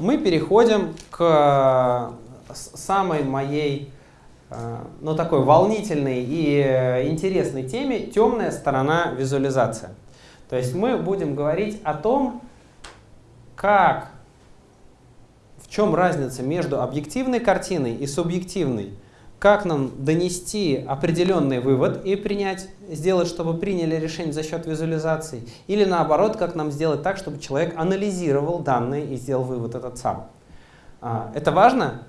мы переходим к самой моей, ну, такой волнительной и интересной теме «Темная сторона визуализации». То есть мы будем говорить о том, как, в чем разница между объективной картиной и субъективной, как нам донести определенный вывод и принять, сделать, чтобы приняли решение за счет визуализации, или наоборот, как нам сделать так, чтобы человек анализировал данные и сделал вывод этот сам. А, это важно?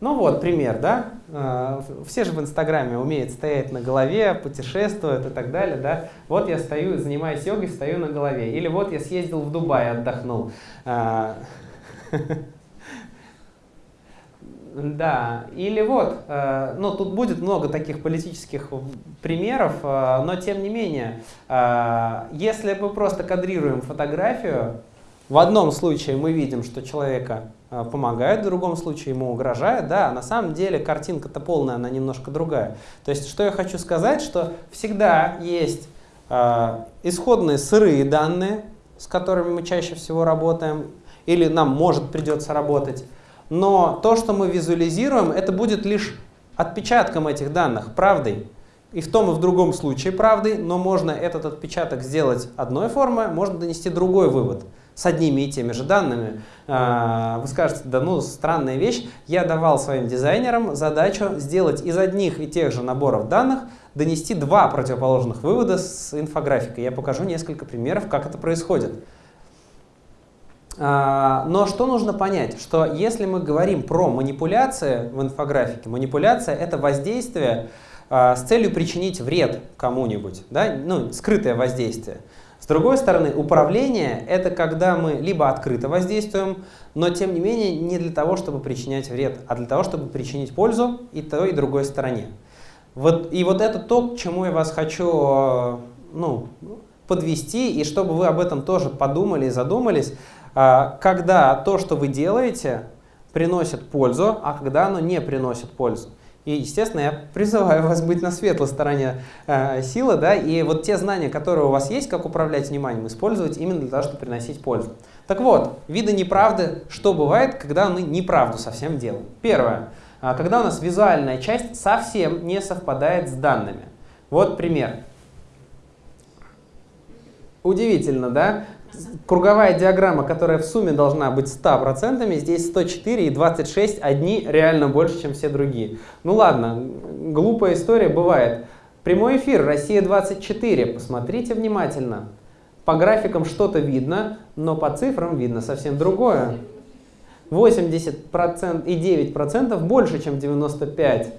Ну вот, пример, да? А, все же в Инстаграме умеют стоять на голове, путешествуют и так далее, да? Вот я стою, занимаюсь йогой, стою на голове. Или вот я съездил в Дубай, отдохнул. А, да, или вот, э, ну тут будет много таких политических примеров, э, но тем не менее, э, если мы просто кадрируем фотографию, в одном случае мы видим, что человека помогает, в другом случае ему угрожает, да, на самом деле картинка-то полная, она немножко другая. То есть, что я хочу сказать, что всегда есть исходные сырые данные, с которыми мы чаще всего работаем, или нам может придется работать, но то, что мы визуализируем, это будет лишь отпечатком этих данных, правдой. И в том и в другом случае правдой, но можно этот отпечаток сделать одной формой, можно донести другой вывод с одними и теми же данными. А, вы скажете, да ну странная вещь, я давал своим дизайнерам задачу сделать из одних и тех же наборов данных донести два противоположных вывода с инфографикой. Я покажу несколько примеров, как это происходит. А, но что нужно понять? Что если мы говорим про манипуляции в инфографике, манипуляция — это воздействие а, с целью причинить вред кому-нибудь, да? ну, скрытое воздействие. С другой стороны, управление — это когда мы либо открыто воздействуем, но тем не менее не для того, чтобы причинять вред, а для того, чтобы причинить пользу и той, и другой стороне. Вот, и вот это то, к чему я вас хочу ну, подвести, и чтобы вы об этом тоже подумали и задумались, когда то, что вы делаете, приносит пользу, а когда оно не приносит пользу. И, естественно, я призываю вас быть на светлой стороне э, силы, да, и вот те знания, которые у вас есть, как управлять вниманием, использовать именно для того, чтобы приносить пользу. Так вот, виды неправды, что бывает, когда мы неправду совсем делаем. Первое, а, когда у нас визуальная часть совсем не совпадает с данными. Вот пример. Удивительно, да? Круговая диаграмма, которая в сумме должна быть 100%, здесь 104 и 26, одни реально больше, чем все другие. Ну ладно, глупая история бывает. Прямой эфир, Россия-24, посмотрите внимательно. По графикам что-то видно, но по цифрам видно совсем другое. 80% и 9% больше, чем 95%.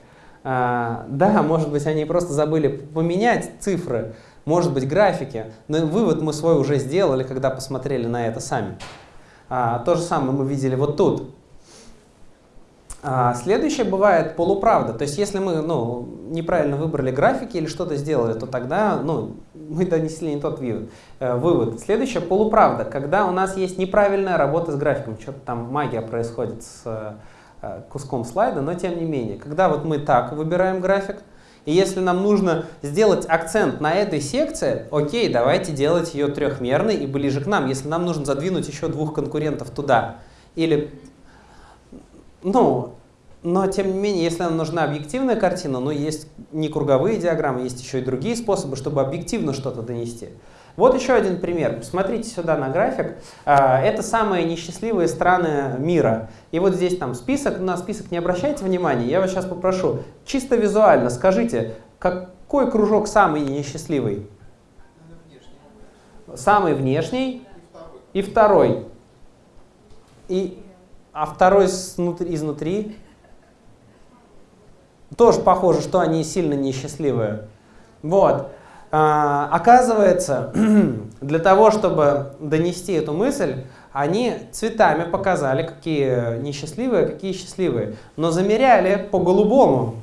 А, да, может быть, они просто забыли поменять цифры, может быть, графики, но вывод мы свой уже сделали, когда посмотрели на это сами. А, то же самое мы видели вот тут. А, следующее бывает полуправда. То есть, если мы ну, неправильно выбрали графики или что-то сделали, то тогда ну, мы донесли не тот вывод. Э, вывод. Следующее полуправда. Когда у нас есть неправильная работа с графиком, что-то там магия происходит с э, куском слайда, но тем не менее. Когда вот мы так выбираем график, и если нам нужно сделать акцент на этой секции, окей, давайте делать ее трехмерной и ближе к нам. Если нам нужно задвинуть еще двух конкурентов туда, или, ну, но тем не менее, если нам нужна объективная картина, ну, есть не круговые диаграммы, есть еще и другие способы, чтобы объективно что-то донести. Вот еще один пример. Посмотрите сюда на график. А, это самые несчастливые страны мира. И вот здесь там список. На список не обращайте внимания. Я вас сейчас попрошу, чисто визуально скажите, какой кружок самый несчастливый? Самый внешний и второй. И, а второй изнутри? Тоже похоже, что они сильно несчастливые. Вот. А, оказывается, для того, чтобы донести эту мысль, они цветами показали, какие несчастливые, какие счастливые. Но замеряли по-голубому.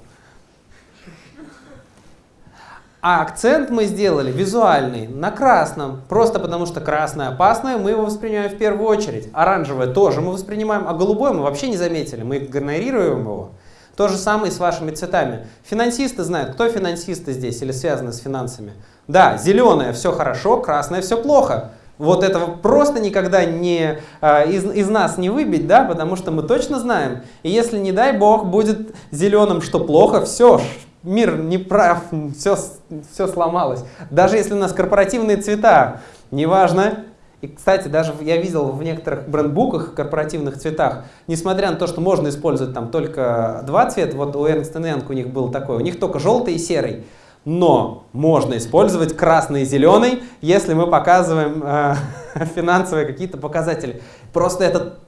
А акцент мы сделали визуальный, на красном. Просто потому что красное опасное, мы его воспринимаем в первую очередь. Оранжевое тоже мы воспринимаем, а голубое мы вообще не заметили. Мы игнорируем его. То же самое и с вашими цветами. Финансисты знают, кто финансисты здесь или связаны с финансами. Да, зеленое все хорошо, красное все плохо. Вот этого просто никогда не, э, из, из нас не выбить, да, потому что мы точно знаем. И если, не дай бог, будет зеленым, что плохо, все, мир не прав, все, все сломалось. Даже если у нас корпоративные цвета, неважно. И, кстати, даже я видел в некоторых брендбуках, корпоративных цветах, несмотря на то, что можно использовать там только два цвета, вот у Ernst Young у них был такой, у них только желтый и серый. Но можно использовать красный и зеленый, если мы показываем э, финансовые какие-то показатели. Просто этот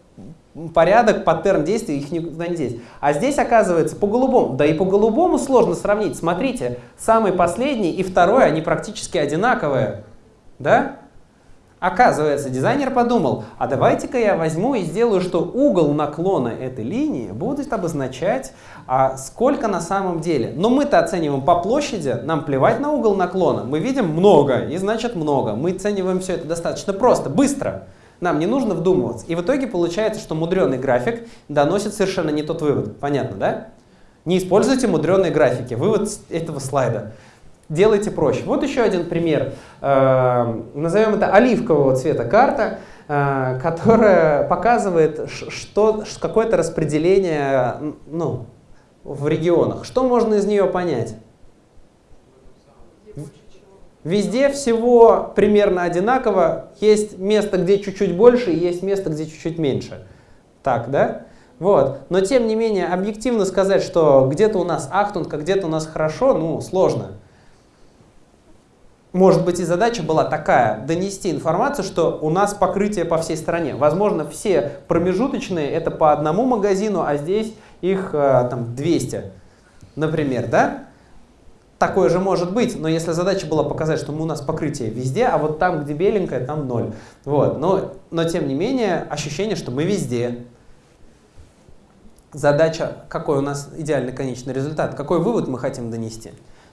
порядок, паттерн действий, их никуда не здесь. А здесь оказывается по голубому. Да и по голубому сложно сравнить. Смотрите, самый последний и второй, они практически одинаковые. Да? Оказывается, дизайнер подумал, а давайте-ка я возьму и сделаю, что угол наклона этой линии будет обозначать, а сколько на самом деле. Но мы-то оцениваем по площади, нам плевать на угол наклона. Мы видим много, и значит много. Мы оцениваем все это достаточно просто, быстро. Нам не нужно вдумываться. И в итоге получается, что мудреный график доносит совершенно не тот вывод. Понятно, да? Не используйте мудреные графики. Вывод этого слайда делайте проще. Вот еще один пример. Э, назовем это оливкового цвета карта, э, которая показывает что, какое-то распределение ну, в регионах. Что можно из нее понять? Везде всего примерно одинаково. Есть место, где чуть-чуть больше, и есть место, где чуть-чуть меньше. Так, да? Вот. Но тем не менее, объективно сказать, что где-то у нас ахтунг, а где-то у нас хорошо, ну, сложно может быть и задача была такая, донести информацию, что у нас покрытие по всей стране. Возможно, все промежуточные это по одному магазину, а здесь их э, там 200, например, да? Такое же может быть, но если задача была показать, что у нас покрытие везде, а вот там, где беленькое, там ноль. Вот. Но, но тем не менее, ощущение, что мы везде. Задача, какой у нас идеальный конечный результат, какой вывод мы хотим донести.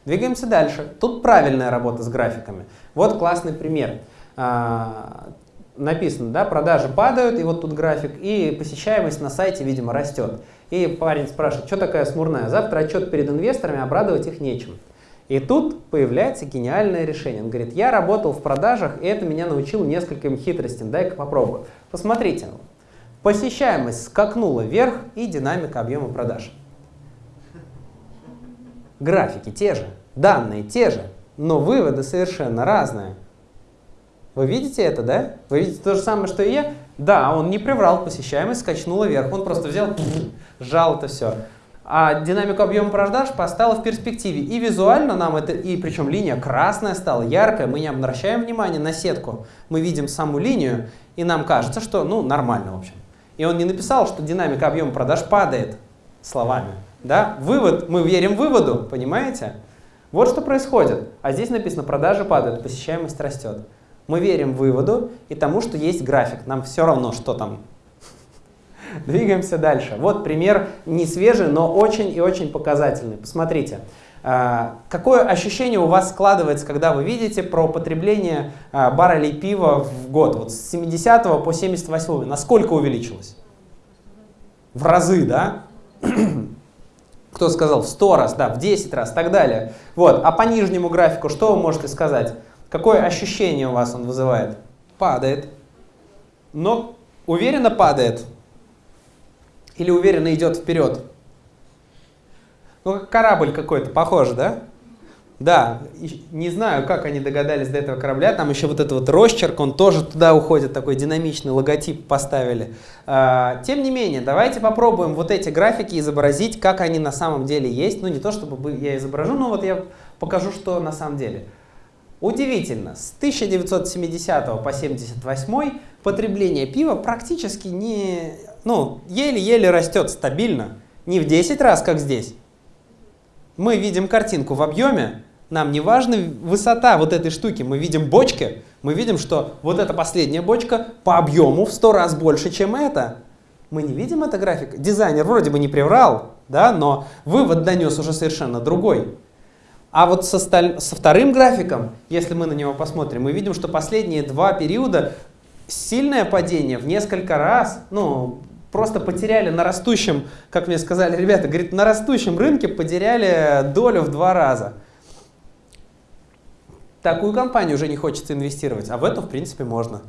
Двигаемся дальше. Тут правильная работа с графиками. Вот классный пример. А, написано, да, продажи падают, и вот тут график, и посещаемость на сайте, видимо, растет. И парень спрашивает, что такая смурная? Завтра отчет перед инвесторами, обрадовать их нечем. И тут появляется гениальное решение. Он говорит, я работал в продажах, и это меня научило нескольким хитростям, дай-ка попробую. Посмотрите, посещаемость скакнула вверх и динамика объема продаж. Графики те же, данные те же, но выводы совершенно разные. Вы видите это, да? Вы видите то же самое, что и я? Да, он не приврал, посещаемость скачнула вверх. Он просто взял, сжал это все. А динамику объема продаж поставила в перспективе. И визуально нам это, и причем линия красная стала, яркая, мы не обращаем внимания на сетку. Мы видим саму линию, и нам кажется, что, ну, нормально, в общем. И он не написал, что динамика объема продаж падает словами. Да? Вывод, мы верим выводу, понимаете? Вот что происходит. А здесь написано, продажи падают, посещаемость растет. Мы верим выводу и тому, что есть график. Нам все равно, что там. Двигаемся дальше. Вот пример не свежий, но очень и очень показательный. Посмотрите. А, какое ощущение у вас складывается, когда вы видите про потребление а, баррелей пива в год? Вот с 70 по 78 насколько увеличилось? В разы, да? Кто сказал? В 100 раз, да, в 10 раз, так далее. Вот. А по нижнему графику что вы можете сказать? Какое ощущение у вас он вызывает? Падает. Но уверенно падает. Или уверенно идет вперед? Ну, как корабль какой-то, похож, да? Да, не знаю, как они догадались до этого корабля, там еще вот этот вот росчерк, он тоже туда уходит, такой динамичный логотип поставили. А, тем не менее, давайте попробуем вот эти графики изобразить, как они на самом деле есть. Ну, не то чтобы я изображу, но вот я покажу, что на самом деле. Удивительно, с 1970 по 1978 потребление пива практически не, ну, еле-еле растет стабильно. Не в 10 раз, как здесь. Мы видим картинку в объеме, нам не важна высота вот этой штуки. Мы видим бочки, мы видим, что вот эта последняя бочка по объему в 100 раз больше, чем эта. Мы не видим это график. Дизайнер вроде бы не приврал, да, но вывод донес уже совершенно другой. А вот со, сталь... со вторым графиком, если мы на него посмотрим, мы видим, что последние два периода сильное падение в несколько раз, ну, просто потеряли на растущем, как мне сказали ребята, говорит, на растущем рынке потеряли долю в два раза. Такую компанию уже не хочется инвестировать, а в эту, в принципе, можно.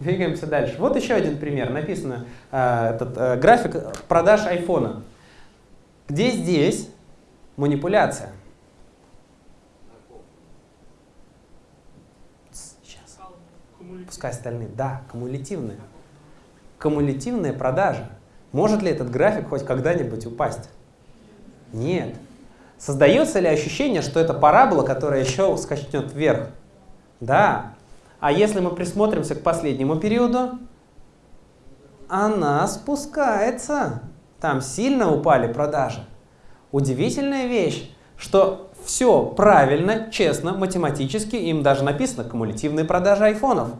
Двигаемся дальше. Вот еще один пример. Написано э, этот э, график продаж айфона. Где здесь манипуляция? Сейчас. Пускай остальные. Да, кумулятивные. Кумулятивные продажи. Может ли этот график хоть когда-нибудь упасть? Нет. Создается ли ощущение, что это парабола, которая еще скачнет вверх? Да. А если мы присмотримся к последнему периоду, она спускается. Там сильно упали продажи. Удивительная вещь, что все правильно, честно, математически, им даже написано кумулятивные продажи айфонов.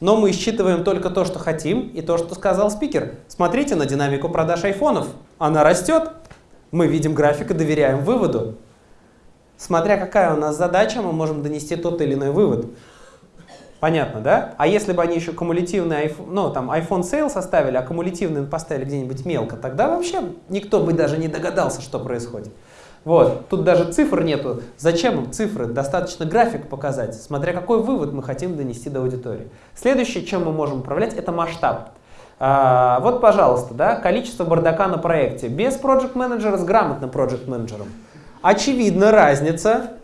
Но мы считываем только то, что хотим, и то, что сказал спикер. Смотрите на динамику продаж айфонов. Она растет. Мы видим график и доверяем выводу. Смотря какая у нас задача, мы можем донести тот или иной вывод. Понятно, да? А если бы они еще кумулятивный ну, там, iPhone Sale составили, а кумулятивный поставили где-нибудь мелко, тогда вообще никто бы даже не догадался, что происходит. Вот, тут даже цифр нету. Зачем им цифры? Достаточно график показать, смотря какой вывод мы хотим донести до аудитории. Следующее, чем мы можем управлять, это масштаб. А, вот, пожалуйста, да, количество бардака на проекте. Без проект менеджера с грамотным проект менеджером. Очевидно, разница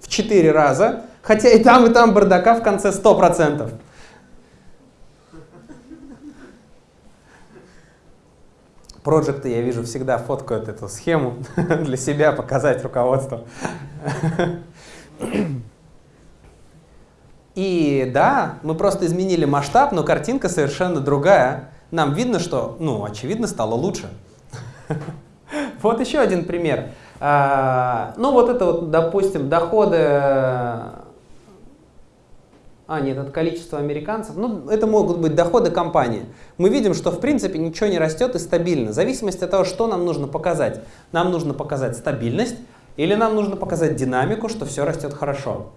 в 4 раза, хотя и там, и там бардака в конце 100%. Проекты, я вижу, всегда фоткают эту схему для себя, показать руководству. И да, мы просто изменили масштаб, но картинка совершенно другая. Нам видно, что, ну, очевидно, стало лучше. Вот еще один пример. А, ну, вот это вот, допустим, доходы... А, нет, это количество американцев. Ну, это могут быть доходы компании. Мы видим, что в принципе ничего не растет и стабильно. В зависимости от того, что нам нужно показать. Нам нужно показать стабильность или нам нужно показать динамику, что все растет хорошо.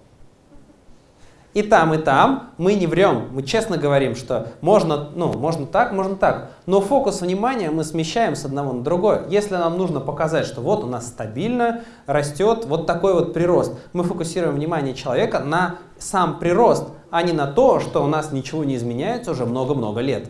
И там, и там мы не врем, мы честно говорим, что можно, ну, можно так, можно так. Но фокус внимания мы смещаем с одного на другое. Если нам нужно показать, что вот у нас стабильно растет вот такой вот прирост, мы фокусируем внимание человека на сам прирост, а не на то, что у нас ничего не изменяется уже много-много лет.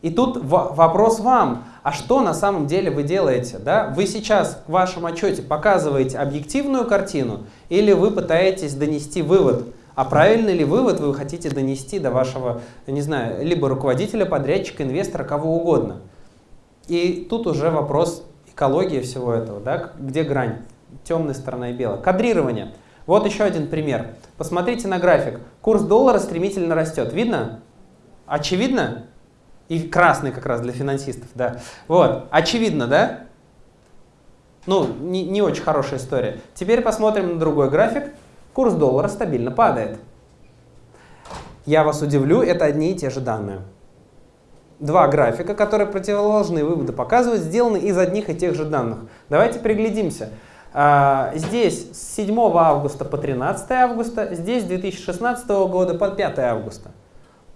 И тут вопрос вам, а что на самом деле вы делаете? Да? Вы сейчас в вашем отчете показываете объективную картину или вы пытаетесь донести вывод? А правильный ли вывод вы хотите донести до вашего, не знаю, либо руководителя, подрядчика, инвестора, кого угодно? И тут уже вопрос экологии всего этого, да? где грань, темная сторона и белая. Кадрирование. Вот еще один пример. Посмотрите на график. Курс доллара стремительно растет. Видно? Очевидно? И красный как раз для финансистов, да. Вот, очевидно, да? Ну, не, не очень хорошая история. Теперь посмотрим на другой график. Курс доллара стабильно падает. Я вас удивлю, это одни и те же данные. Два графика, которые противоположные выводы показывают, сделаны из одних и тех же данных. Давайте приглядимся. А, здесь с 7 августа по 13 августа, здесь с 2016 года по 5 августа.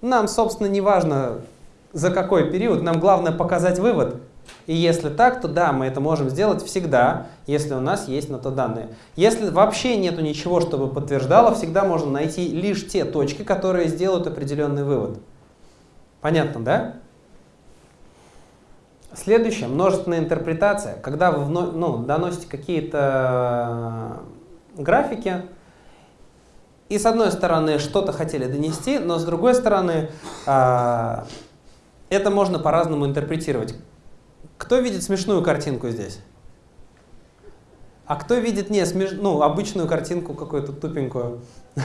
Нам, собственно, не важно, за какой период, нам главное показать вывод. И если так, то да, мы это можем сделать всегда, если у нас есть на то данные. Если вообще нету ничего, чтобы подтверждало, всегда можно найти лишь те точки, которые сделают определенный вывод. Понятно, да? Следующее, множественная интерпретация. Когда вы ну, доносите какие-то э, графики, и с одной стороны что-то хотели донести, но с другой стороны э, это можно по-разному интерпретировать. Кто видит смешную картинку здесь? А кто видит не смеш... ну, обычную картинку какую-то тупенькую?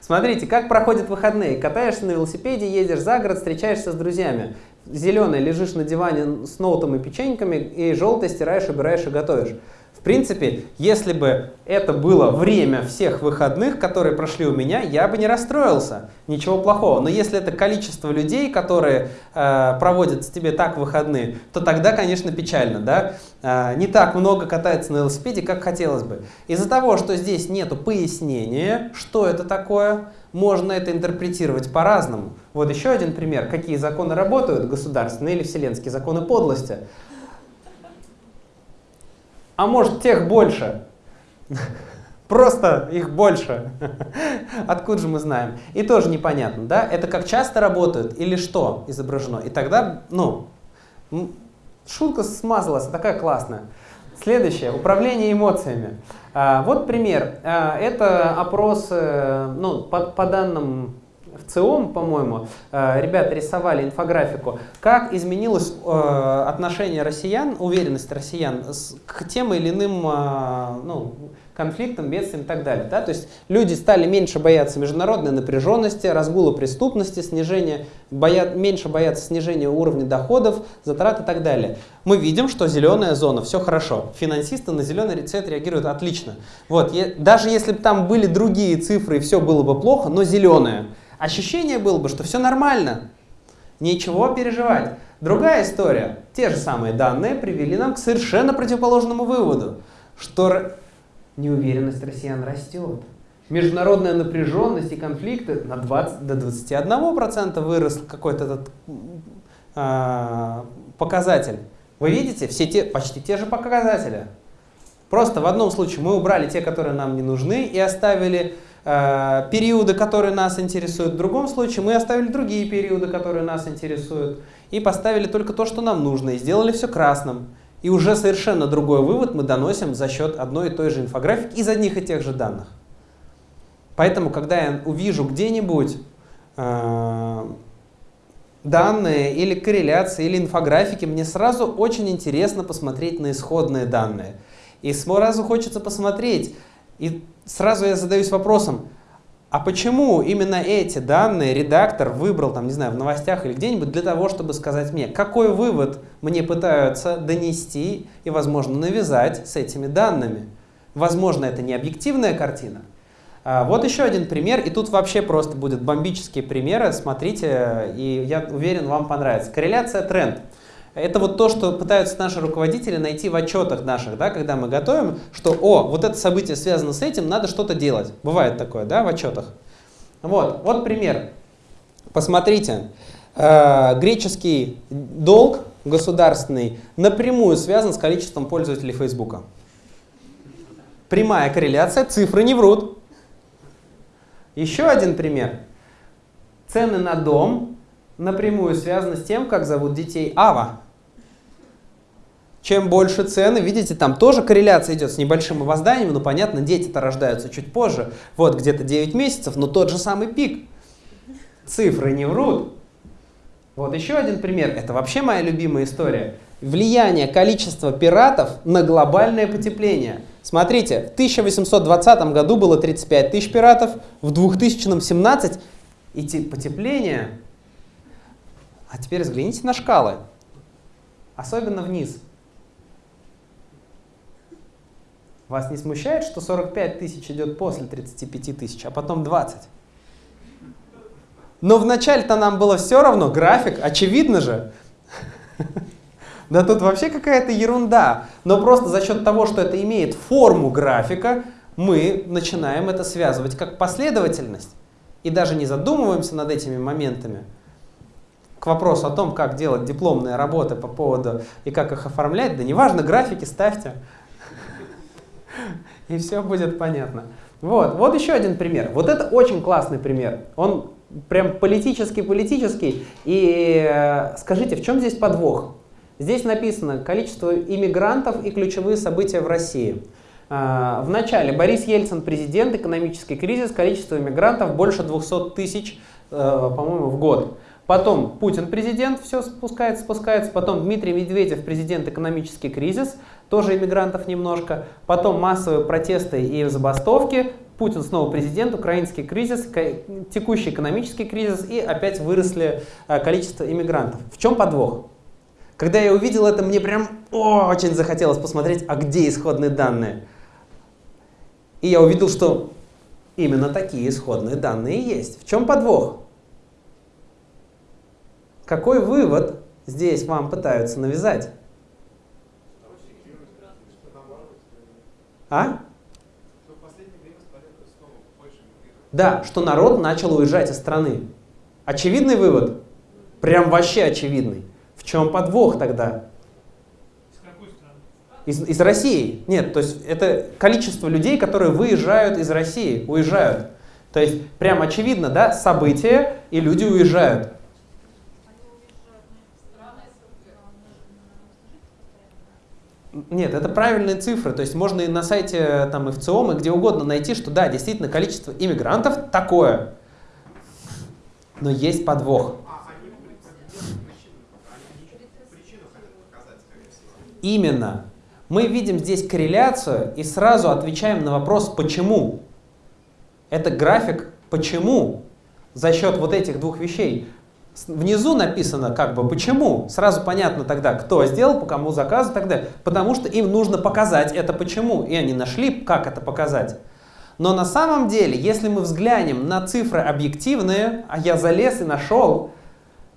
Смотрите, как проходят выходные. Катаешься на велосипеде, едешь за город, встречаешься с друзьями. Зеленый лежишь на диване с ноутом и печеньками, и желтый стираешь, убираешь и готовишь принципе, если бы это было время всех выходных, которые прошли у меня, я бы не расстроился. Ничего плохого. Но если это количество людей, которые э, проводят с тебе так выходные, то тогда, конечно, печально. Да? Э, не так много катается на велосипеде, как хотелось бы. Из-за того, что здесь нет пояснения, что это такое, можно это интерпретировать по-разному. Вот еще один пример. Какие законы работают, государственные или вселенские законы подлости. А может тех больше? Просто их больше. Откуда же мы знаем? И тоже непонятно, да? Это как часто работают или что изображено? И тогда, ну, шутка смазалась, такая классная. Следующее, управление эмоциями. А, вот пример. А, это опрос, э, ну, по, по данным в ЦИОМ, по-моему, э, ребята рисовали инфографику, как изменилось э, отношение россиян, уверенность россиян к тем или иным ну, конфликтам, бедствиям и так далее. Да? То есть люди стали меньше бояться международной напряженности, разгула преступности, снижения, боя, меньше бояться снижения уровня доходов, затрат и так далее. Мы видим, что зеленая зона, все хорошо. Финансисты на зеленый рецепт реагируют отлично. Вот, даже если бы там были другие цифры и все было бы плохо, но зеленая, ощущение было бы, что все нормально, ничего переживать. Другая история. Те же самые данные привели нам к совершенно противоположному выводу, что неуверенность россиян растет. Международная напряженность и конфликты на 20, до 21% вырос какой-то этот э, показатель. Вы видите, все те, почти те же показатели. Просто в одном случае мы убрали те, которые нам не нужны, и оставили э, периоды, которые нас интересуют. В другом случае мы оставили другие периоды, которые нас интересуют, и поставили только то, что нам нужно, и сделали все красным. И уже совершенно другой вывод мы доносим за счет одной и той же инфографики из одних и тех же данных. Поэтому, когда я увижу где-нибудь э, данные или корреляции, или инфографики, мне сразу очень интересно посмотреть на исходные данные. И сразу хочется посмотреть, и сразу я задаюсь вопросом, а почему именно эти данные редактор выбрал, там, не знаю, в новостях или где-нибудь для того, чтобы сказать мне, какой вывод мне пытаются донести и, возможно, навязать с этими данными? Возможно, это не объективная картина. А, вот еще один пример, и тут вообще просто будут бомбические примеры, смотрите, и я уверен, вам понравится. Корреляция тренд. Это вот то, что пытаются наши руководители найти в отчетах наших, да, когда мы готовим, что, о, вот это событие связано с этим, надо что-то делать. Бывает такое, да, в отчетах. Вот, вот пример. Посмотрите, э, греческий долг государственный напрямую связан с количеством пользователей Фейсбука. Прямая корреляция, цифры не врут. Еще один пример. Цены на дом напрямую связаны с тем, как зовут детей Ава. Чем больше цены, видите, там тоже корреляция идет с небольшим опозданием, но понятно, дети-то рождаются чуть позже. Вот где-то 9 месяцев, но тот же самый пик. Цифры не врут. Вот еще один пример, это вообще моя любимая история. Влияние количества пиратов на глобальное потепление. Смотрите, в 1820 году было 35 тысяч пиратов, в 2017 и потепление. А теперь взгляните на шкалы, особенно вниз. Вас не смущает, что 45 тысяч идет после 35 тысяч, а потом 20? Но вначале-то нам было все равно, график, очевидно же. Да тут вообще какая-то ерунда. Но просто за счет того, что это имеет форму графика, мы начинаем это связывать как последовательность. И даже не задумываемся над этими моментами. К вопросу о том, как делать дипломные работы по поводу и как их оформлять, да неважно, графики ставьте. и все будет понятно. Вот, вот еще один пример. Вот это очень классный пример. Он прям политический-политический. И э, скажите, в чем здесь подвох? Здесь написано количество иммигрантов и ключевые события в России. Э, в начале Борис Ельцин президент, экономический кризис, количество иммигрантов больше 200 тысяч, э, по-моему, в год. Потом Путин президент, все спускается, спускается. Потом Дмитрий Медведев президент, экономический кризис, тоже иммигрантов немножко. Потом массовые протесты и забастовки. Путин снова президент, украинский кризис, текущий экономический кризис и опять выросли э, количество иммигрантов. В чем подвох? Когда я увидел это, мне прям очень захотелось посмотреть, а где исходные данные. И я увидел, что именно такие исходные данные есть. В чем подвох? Какой вывод здесь вам пытаются навязать? А? Да, что народ начал уезжать из страны. Очевидный вывод? Прям вообще очевидный. В чем подвох тогда? Из, из России. Нет, то есть это количество людей, которые выезжают из России, уезжают. То есть прям очевидно, да, события, и люди уезжают. Нет, это правильные цифры. То есть можно и на сайте там, и в ЦИОМ, и где угодно найти, что да, действительно, количество иммигрантов такое. Но есть подвох. Именно. Мы видим здесь корреляцию и сразу отвечаем на вопрос «почему?». Это график «почему?» за счет вот этих двух вещей. Внизу написано как бы почему. Сразу понятно тогда, кто сделал, по кому заказ и так далее. Потому что им нужно показать это почему. И они нашли, как это показать. Но на самом деле, если мы взглянем на цифры объективные, а я залез и нашел,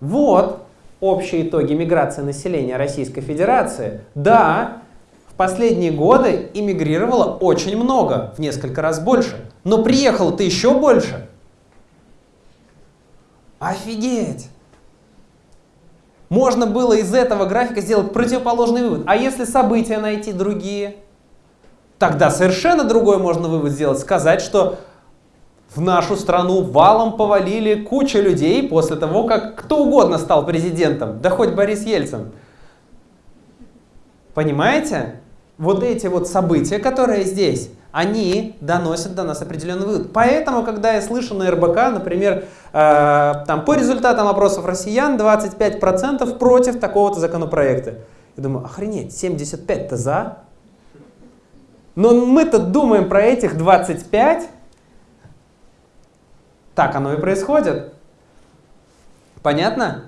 вот общие итоги миграции населения Российской Федерации. Да, в последние годы иммигрировало очень много, в несколько раз больше. Но приехало-то еще больше. Офигеть! Можно было из этого графика сделать противоположный вывод. А если события найти другие? Тогда совершенно другой можно вывод сделать. Сказать, что в нашу страну валом повалили куча людей после того, как кто угодно стал президентом, да хоть Борис Ельцин. Понимаете? Вот эти вот события, которые здесь, они доносят до нас определенный вывод. Поэтому, когда я слышу на РБК, например, э, там, по результатам опросов россиян 25% против такого-то законопроекта, я думаю, охренеть, 75-то за. Но мы-то думаем про этих 25, так оно и происходит. Понятно?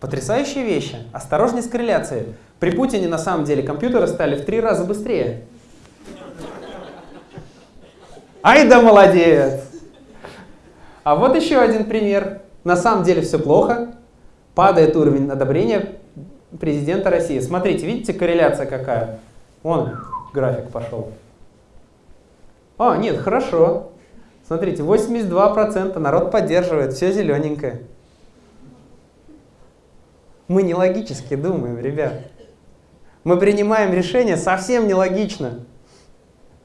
Потрясающие вещи. Осторожней с корреляцией. При Путине на самом деле компьютеры стали в три раза быстрее. Ай да молодец! А вот еще один пример. На самом деле все плохо. Падает уровень одобрения президента России. Смотрите, видите корреляция какая? Вон график пошел. А, нет, хорошо. Смотрите, 82% народ поддерживает, все зелененькое. Мы нелогически думаем, ребят. Мы принимаем решения совсем нелогично.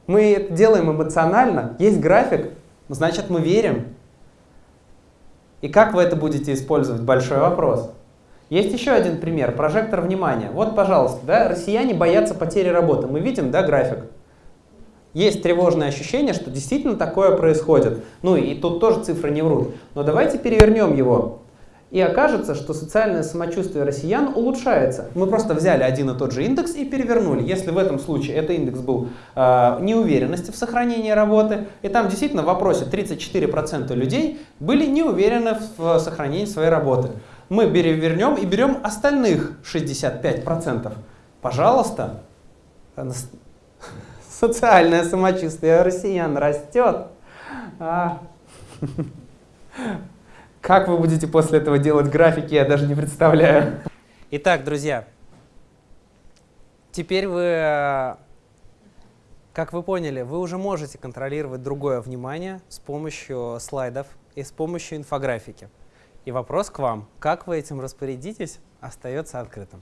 Мы это делаем эмоционально, есть график, значит мы верим. И как вы это будете использовать? Большой вопрос. Есть еще один пример, прожектор внимания. Вот, пожалуйста, да, россияне боятся потери работы. Мы видим, да, график есть тревожное ощущение, что действительно такое происходит. Ну и тут тоже цифры не врут. Но давайте перевернем его. И окажется, что социальное самочувствие россиян улучшается. Мы просто взяли один и тот же индекс и перевернули. Если в этом случае это индекс был э, неуверенности в сохранении работы, и там действительно в вопросе 34% людей были не уверены в сохранении своей работы. Мы перевернем и берем остальных 65%. Пожалуйста, социальное самочувствие россиян растет. А. Как вы будете после этого делать графики, я даже не представляю. Итак, друзья, теперь вы, как вы поняли, вы уже можете контролировать другое внимание с помощью слайдов и с помощью инфографики. И вопрос к вам, как вы этим распорядитесь, остается открытым.